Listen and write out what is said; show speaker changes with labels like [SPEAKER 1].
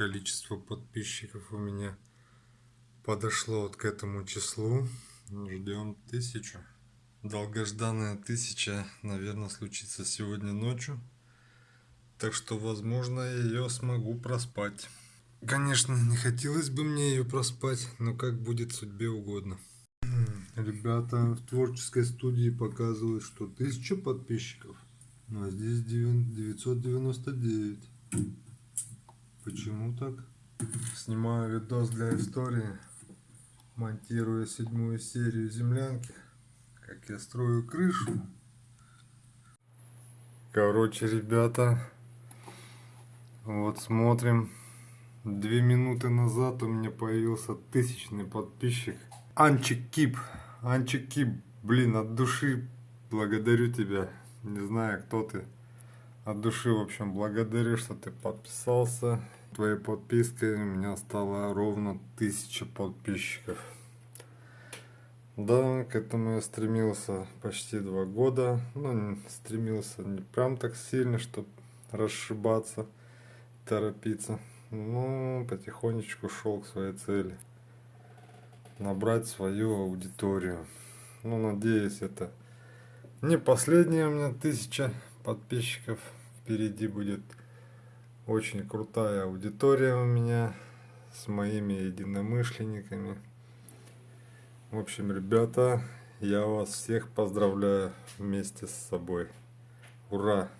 [SPEAKER 1] количество подписчиков у меня подошло вот к этому числу. Ждем тысячу. Долгожданная тысяча, наверное, случится сегодня ночью. Так что, возможно, ее смогу проспать. Конечно, не хотелось бы мне ее проспать, но как будет судьбе угодно. Ребята в творческой студии показывают, что 1000 подписчиков, ну, а здесь 999. Почему так? Снимаю видос для истории, монтирую седьмую серию землянки, как я строю крышу. Короче, ребята, вот смотрим. Две минуты назад у меня появился тысячный подписчик. Анчик Кип. Анчик Кип, блин, от души благодарю тебя. Не знаю, кто ты. От души, в общем, благодарю, что ты подписался. Твоей подпиской у меня стало ровно тысяча подписчиков. Да, к этому я стремился почти два года. Ну, стремился не прям так сильно, чтобы расшибаться, торопиться. Ну, потихонечку шел к своей цели. Набрать свою аудиторию. Ну, надеюсь, это не последняя у меня тысяча подписчиков. Впереди будет очень крутая аудитория у меня с моими единомышленниками. В общем, ребята, я вас всех поздравляю вместе с собой. Ура!